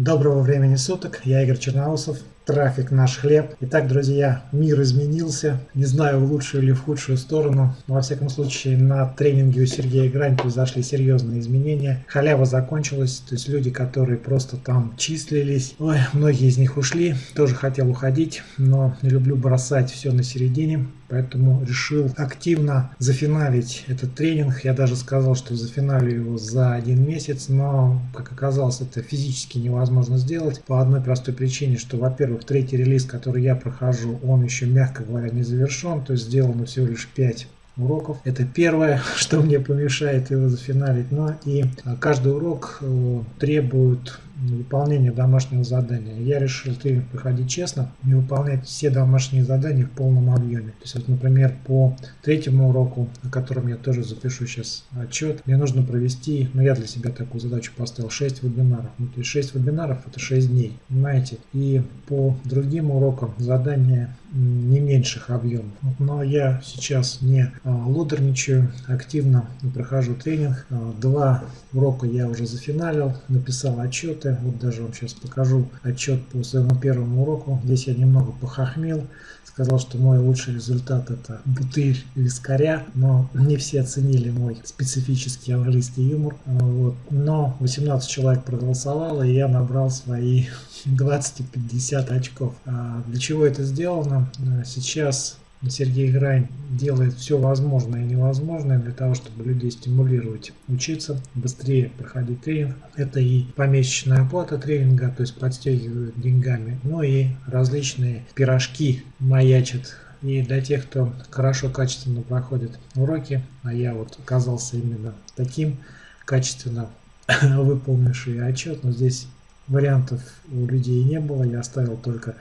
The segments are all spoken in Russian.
Доброго времени суток, я Игорь Черноусов, трафик наш хлеб. Итак, друзья, мир изменился, не знаю в лучшую или в худшую сторону, но во всяком случае на тренинге у Сергея Грань произошли серьезные изменения. Халява закончилась, то есть люди, которые просто там числились, ой, многие из них ушли, тоже хотел уходить, но не люблю бросать все на середине, поэтому решил активно зафиналить этот тренинг. Я даже сказал, что зафиналю его за один месяц, но, как оказалось, это физически невозможно сделать по одной простой причине, что, во-первых, третий релиз, который я прохожу, он еще, мягко говоря, не завершен, то есть сделано всего лишь 5 уроков. Это первое, что мне помешает его зафиналить. Но и каждый урок э, требует выполнения домашнего задания. Я решил тренинг проходить честно и выполнять все домашние задания в полном объеме. То есть, вот, например, по третьему уроку, на котором я тоже запишу сейчас отчет, мне нужно провести, ну я для себя такую задачу поставил, 6 вебинаров. Ну, то есть 6 вебинаров это 6 дней, понимаете? И по другим урокам задания не меньших объемов. Но я сейчас не а, лодерничаю, активно прохожу тренинг. А, два урока я уже зафиналил, написал отчеты, отчеты. Вот даже вам сейчас покажу отчет по своему первому уроку. Здесь я немного похохмел. Сказал, что мой лучший результат это бутыль вискаря, но не все оценили мой специфический английский юмор. Вот. Но 18 человек проголосовало, и я набрал свои 20-50 очков. А для чего это сделано? Сейчас Сергей Грань делает все возможное и невозможное для того, чтобы людей стимулировать учиться, быстрее проходить тренинг. Это и помесячная оплата тренинга, то есть подстегивают деньгами, но и различные пирожки маячат и для тех, кто хорошо, качественно проходит уроки, а я вот оказался именно таким качественно выполнивший отчет, но здесь вариантов у людей не было, я оставил только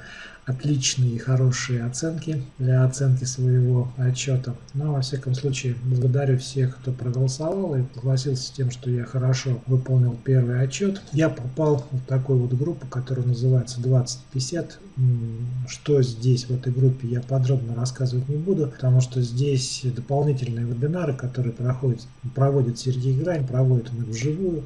отличные и хорошие оценки для оценки своего отчета. Но, во всяком случае, благодарю всех, кто проголосовал и согласился с тем, что я хорошо выполнил первый отчет. Я попал в такую вот группу, которая называется 2050. Что здесь, в этой группе, я подробно рассказывать не буду, потому что здесь дополнительные вебинары, которые проходят, проводит Сергей Грань, проводит он их вживую.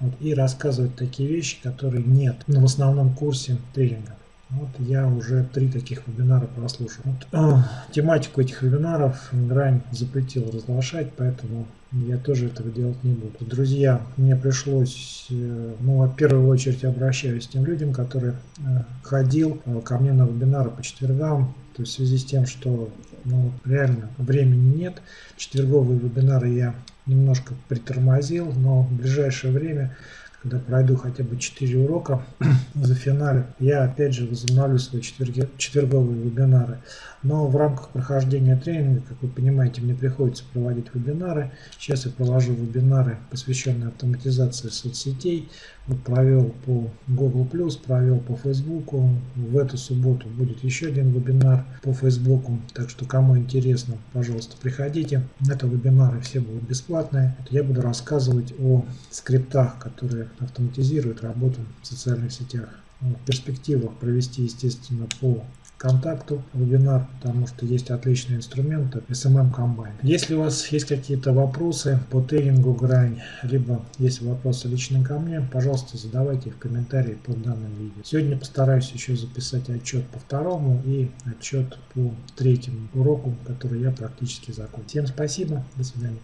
Вот, и рассказывать такие вещи, которые нет в основном курсе тренинга. Вот я уже три таких вебинара прослушал. Вот, э, тематику этих вебинаров Грань запретил разглашать, поэтому я тоже этого делать не буду. Друзья, мне пришлось, э, ну, в первую очередь обращаюсь к тем людям, которые э, ходил э, ко мне на вебинары по четвергам, то есть в связи с тем, что ну, реально времени нет. Четверговые вебинары я немножко притормозил, но в ближайшее время когда пройду хотя бы 4 урока за финале, я опять же возобновлю свои четверги, четверговые вебинары. Но в рамках прохождения тренинга, как вы понимаете, мне приходится проводить вебинары. Сейчас я провожу вебинары, посвященные автоматизации соцсетей. Вот провел по Google+, провел по Facebook. В эту субботу будет еще один вебинар по Facebook. Так что, кому интересно, пожалуйста, приходите. Это вебинары все будут бесплатные. Я буду рассказывать о скриптах, которые автоматизируют работу в социальных сетях. В перспективах провести, естественно, по контакту вебинар, потому что есть отличные инструменты SMM Combine. Если у вас есть какие-то вопросы по тренингу грань, либо есть вопросы лично ко мне, пожалуйста, задавайте их в комментарии под данным видео. Сегодня постараюсь еще записать отчет по второму и отчет по третьему уроку, который я практически закончил. Всем спасибо, до свидания.